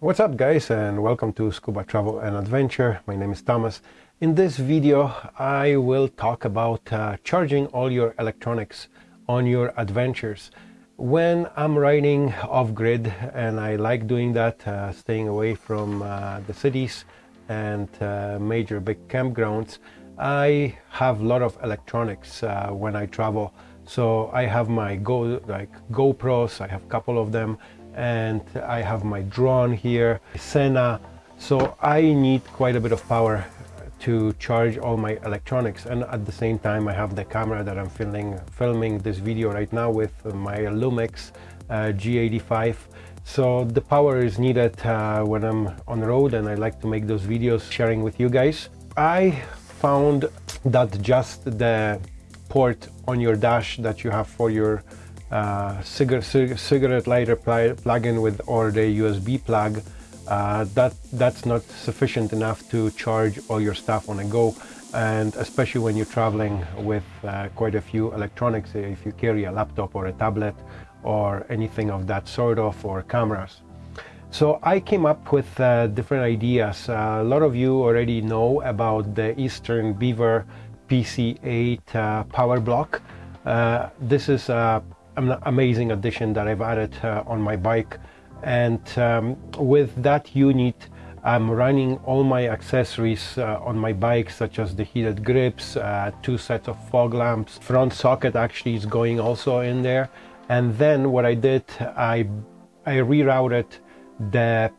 What's up guys and welcome to Scuba Travel and Adventure. My name is Thomas. In this video I will talk about uh, charging all your electronics on your adventures. When I'm riding off-grid and I like doing that, uh, staying away from uh, the cities and uh, major big campgrounds, I have a lot of electronics uh, when I travel. So I have my Go like GoPros, I have a couple of them and I have my drone here, Sena. So I need quite a bit of power to charge all my electronics. And at the same time I have the camera that I'm filming filming this video right now with my Lumix uh, G85 so the power is needed uh, when I'm on the road and I like to make those videos sharing with you guys. I found that just the port on your dash that you have for your uh, cigarette, cigarette lighter plug-in with or the USB plug uh, that that's not sufficient enough to charge all your stuff on a go. And especially when you're traveling with uh, quite a few electronics if you carry a laptop or a tablet or anything of that sort of or cameras. So I came up with uh, different ideas. A lot of you already know about the Eastern Beaver PC8 uh, power block. Uh, this is a an amazing addition that I've added uh, on my bike. And um, with that unit I'm running all my accessories uh, on my bike such as the heated grips, uh, two sets of fog lamps, front socket actually is going also in there. And then what I did I, I rerouted the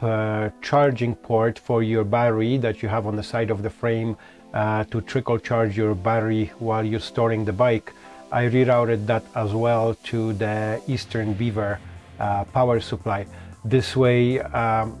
uh, charging port for your battery that you have on the side of the frame uh, to trickle charge your battery while you're storing the bike I rerouted that as well to the Eastern Beaver uh, power supply. This way um,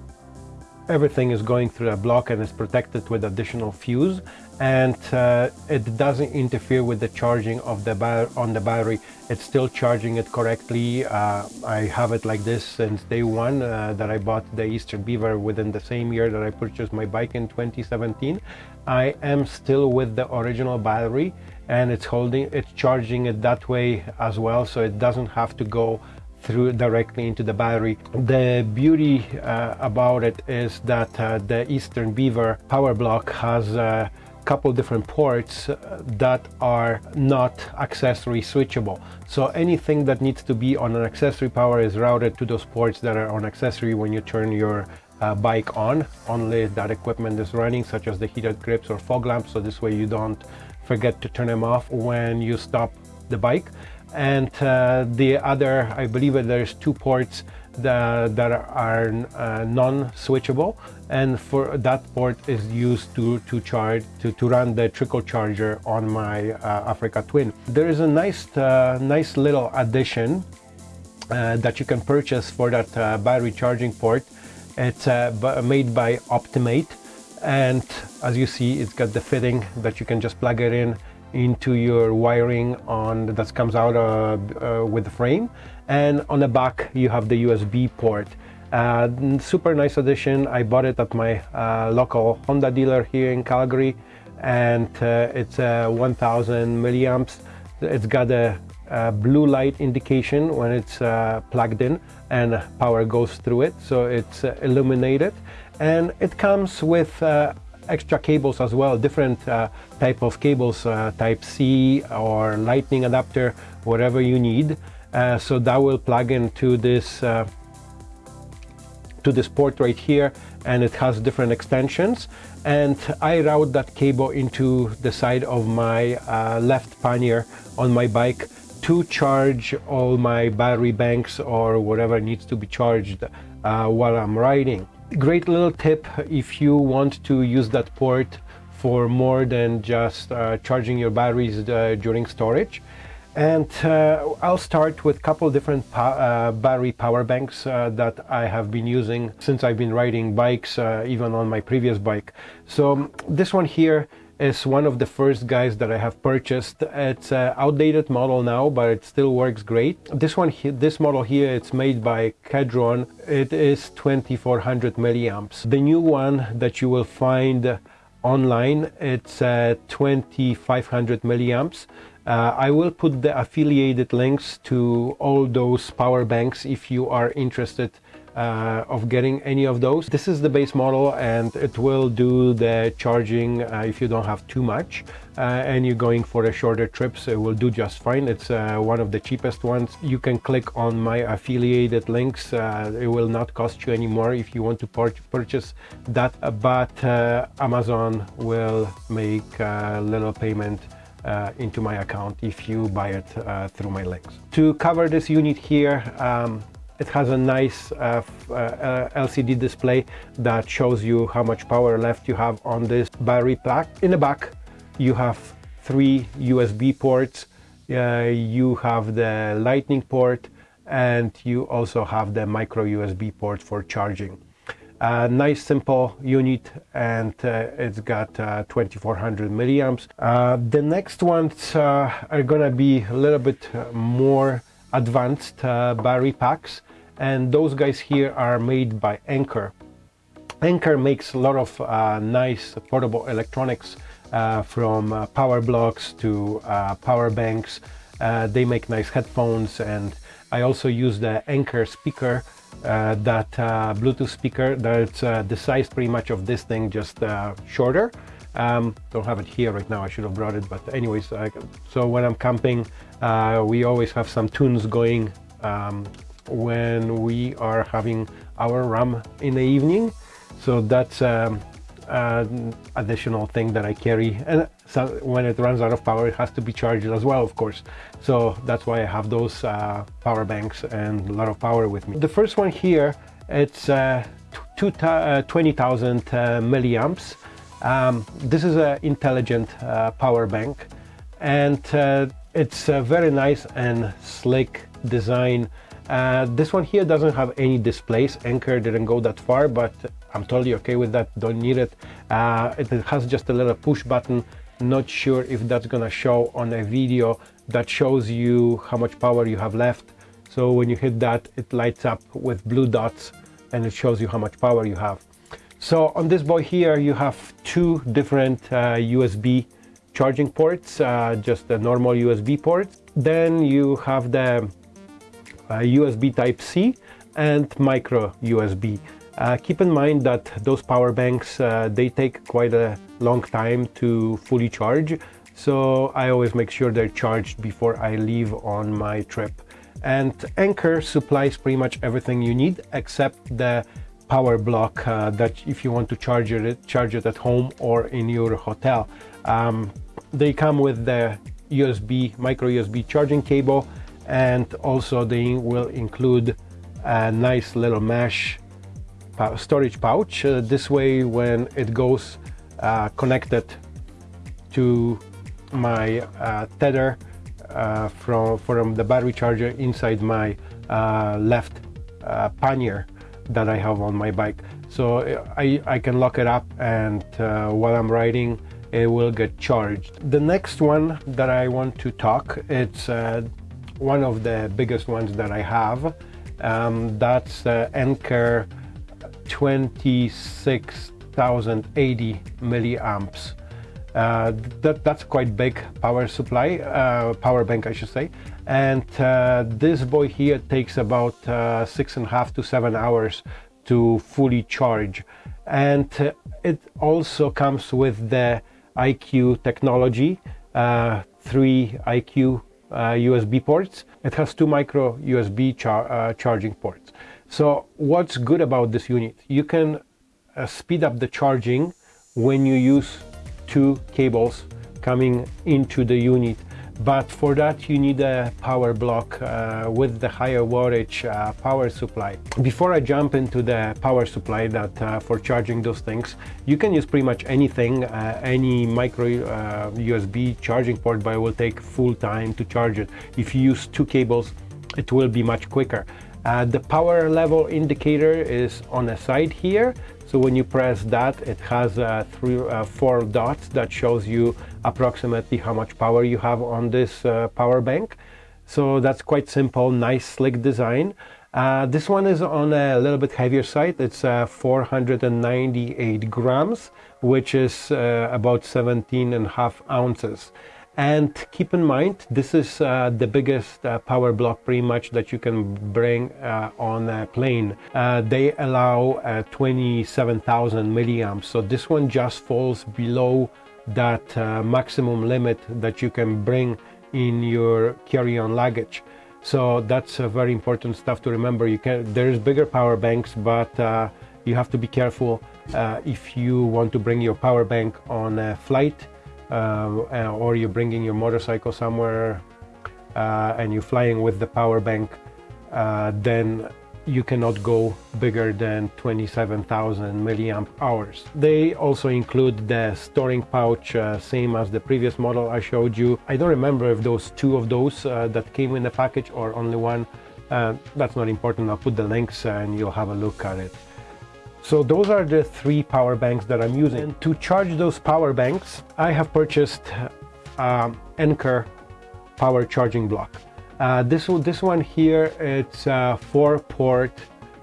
everything is going through a block and is protected with additional fuse and uh, it doesn't interfere with the charging of the on the battery. It's still charging it correctly. Uh, I have it like this since day one uh, that I bought the Eastern Beaver within the same year that I purchased my bike in 2017 I am still with the original battery and it's holding it's charging it that way as well so it doesn't have to go through directly into the battery. The beauty uh, about it is that uh, the Eastern Beaver power block has a couple different ports uh, that are not accessory switchable. So anything that needs to be on an accessory power is routed to those ports that are on accessory when you turn your uh, bike on. Only that equipment is running such as the heated grips or fog lamps so this way you don't forget to turn them off when you stop the bike. And uh, the other I believe there's two ports that, that are uh, non-switchable. And for that port is used to to charge to, to run the trickle charger on my uh, Africa Twin. There is a nice uh, nice little addition uh, that you can purchase for that battery charging port. It's made by Optimate and as you see it's got the fitting that you can just plug it in into your wiring on that comes out uh, uh, with the frame. And on the back you have the USB port. Uh, super nice addition. I bought it at my uh, local Honda dealer here in Calgary. And uh, it's 1000 milliamps. It's got a, a, blue light indication when it's uh, plugged in and power goes through it. So it's illuminated and it comes with extra cables as well, different uh, type of cables, uh, type C or lightning adapter, whatever you need. Uh, so that will plug into this uh, to this port right here and it has different extensions and I route that cable into the side of my uh, left pannier on my bike to charge all my battery banks or whatever needs to be charged uh, while I'm riding. Great little tip if you want to use that port for more than just uh, charging your batteries uh, during storage. And uh, I'll start with a couple different po uh, battery power banks that I have been using since I've been riding bikes, even on my previous bike. So this one here is one of the first guys that I have purchased. It's an outdated model now, but it still works great. This one, this model here, it's made by Kedron. It is 2400 milliamps. The new one that you will find online, it's uh, 2500 milliamps. Uh, I will put the affiliated links to all those power banks if you are interested uh, of getting any of those. This is the base model and it will do the charging uh, if you don't have too much uh, and you're going for a shorter trips it will do just fine. It's uh, one of the cheapest ones. You can click on my affiliated links. Uh, it will not cost you anymore if you want to purchase that but uh, Amazon will make a little payment uh, into my account if you buy it uh, through my links. To cover this unit here, um, it has a nice uh, uh, LCD display that shows you how much power left you have on this battery pack. In the back, you have three USB ports. Uh, you have the lightning port and you also have the micro USB port for charging. A nice simple unit and uh, it's got uh, 2400 milliamps. Uh, the next ones uh, are gonna be a little bit more advanced uh, battery packs and those guys here are made by Anker. Anker makes a lot of uh, nice portable electronics uh, from uh, power blocks to uh, power banks. Uh, they make nice headphones and I also use the Anker speaker, uh, that Bluetooth speaker that's the size pretty much of this thing, just shorter. Um, don't have it here right now, I should have brought it, but anyways, so when I'm camping, we always have some tunes going um, when we are having our RAM in the evening. So that's um, an additional thing that I carry. And so when it runs out of power, it has to be charged as well, of course. So that's why I have those uh, power banks and a lot of power with me. The first one here, it's uh, uh 20,000 uh, milliamps. Um, this is an intelligent uh, power bank and uh, it's a very nice and slick design uh, this one here doesn't have any displays. Anker didn't go that far, but I'm totally okay with that. Don't need it. Uh, it has just a little push button. Not sure if that's gonna show on a video that shows you how much power you have left. So when you hit that, it lights up with blue dots and it shows you how much power you have. So on this boy here, you have two different uh, USB charging ports, uh, just the normal USB ports. Then you have the USB Type-C and micro USB. Uh, keep in mind that those power banks, uh, they take quite a long time to fully charge. So I always make sure they're charged before I leave on my trip. And Anker supplies pretty much everything you need except the power block uh, that if you want to charge it, charge it at home or in your hotel. Um, they come with the USB, micro USB charging cable and also they will include a nice little mesh storage pouch uh, this way when it goes uh, connected to my uh, tether uh, from from the battery charger inside my uh, left uh, pannier that I have on my bike. So I, I can lock it up and while I'm riding it will get charged. The next one that I want to talk it's one of the biggest ones that I have. Um, that's uh, Anker 26,080 milliamps. Uh, that, that's quite big power supply, uh, power bank I should say. And uh, this boy here takes about uh, six and a half to seven hours to fully charge. And uh, it also comes with the IQ technology, three IQ USB uh, ports. It has two micro USB char uh, charging ports. So what's good about this unit? You can uh, speed up the charging when you use two cables coming into the unit but for that you need a power block uh, with the higher wattage uh, power supply. Before I jump into the power supply that uh, for charging those things, you can use pretty much anything, uh, any micro USB uh, charging port, but it will take full time to charge it. If you use two cables, it will be much quicker. Uh, the power level indicator is on the side here. So when you press that, it has uh, three, uh, four dots that shows you approximately how much power you have on this uh, power bank. So that's quite simple, nice, slick design. Uh, this one is on a little bit heavier side. It's uh, 498 grams, which is about 17 and a half ounces and keep in mind this is uh, the biggest uh, power block pretty much that you can bring uh, on a plane. Uh, they allow uh, 27,000 milliamps. So this one just falls below that uh, maximum limit that you can bring in your carry-on luggage. So that's a very important stuff to remember. You can there's bigger power banks but you have to be careful if you want to bring your power bank on a flight uh, uh, or you're bringing your motorcycle somewhere uh, and you're flying with the power bank, then you cannot go bigger than 27,000 milliamp hours. They also include the storing pouch, uh, same as the previous model I showed you. I don't remember if those two of those uh, that came in the package or only one. Uh, that's not important. I'll put the links and you'll have a look at it. So those are the three power banks that I'm using. And to charge those power banks, I have purchased um, Anker power charging block. Uh, this, this one here, it's a four port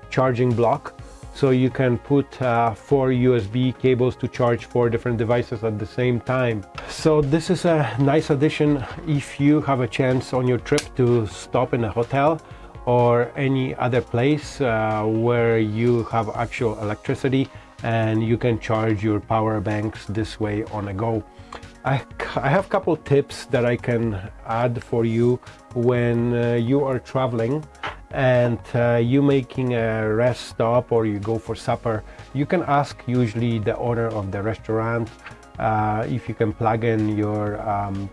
charging block. So you can put uh, four USB cables to charge four different devices at the same time. So this is a nice addition if you have a chance on your trip to stop in a hotel or any other place uh, where you have actual electricity and you can charge your power banks this way on a go. I, I have a couple tips that I can add for you when uh, you are traveling and uh, you making a rest stop or you go for supper you can ask usually the owner of the restaurant uh, if you can plug in your um,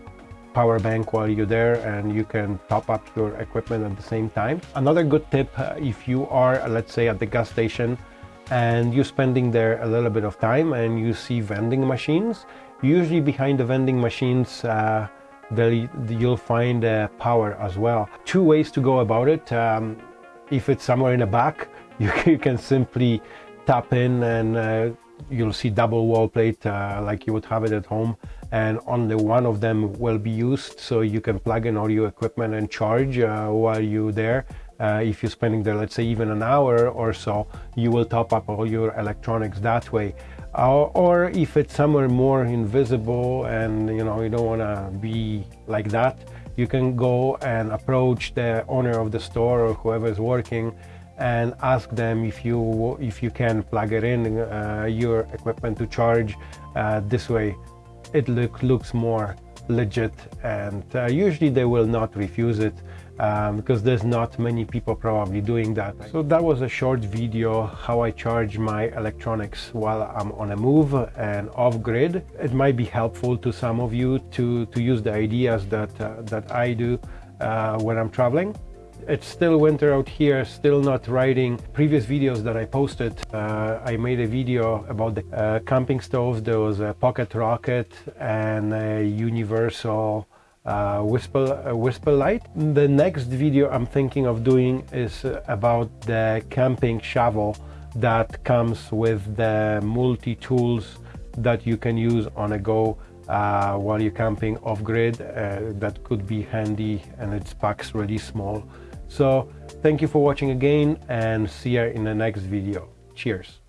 power bank while you're there and you can top up your equipment at the same time. Another good tip uh, if you are uh, let's say at the gas station and you're spending there a little bit of time and you see vending machines usually behind the vending machines uh, you'll find uh, power as well. Two ways to go about it. Um, if it's somewhere in the back you, you can simply tap in and uh, you'll see double wall plate like you would have it at home and only one of them will be used. So you can plug in all your equipment and charge uh, while you're there. Uh, if you're spending there let's say even an hour or so you will top up all your electronics that way. Uh, or if it's somewhere more invisible and you know you don't want to be like that you can go and approach the owner of the store or whoever is working and ask them if you if you can plug it in uh, your equipment to charge uh, this way it look, looks more legit and uh, usually they will not refuse it um, because there's not many people probably doing that. So that was a short video how I charge my electronics while I'm on a move and off-grid. It might be helpful to some of you to, to use the ideas that, uh, that I do uh, when I'm traveling. It's still winter out here, still not riding. Previous videos that I posted, uh, I made a video about the uh, camping stoves. There was a Pocket Rocket and a Universal uh, Whisper, uh, WhisperLite. The next video I'm thinking of doing is about the camping shovel that comes with the multi-tools that you can use on a go uh, while you're camping off-grid. Uh, that could be handy and its packs really small. So thank you for watching again and see you in the next video. Cheers.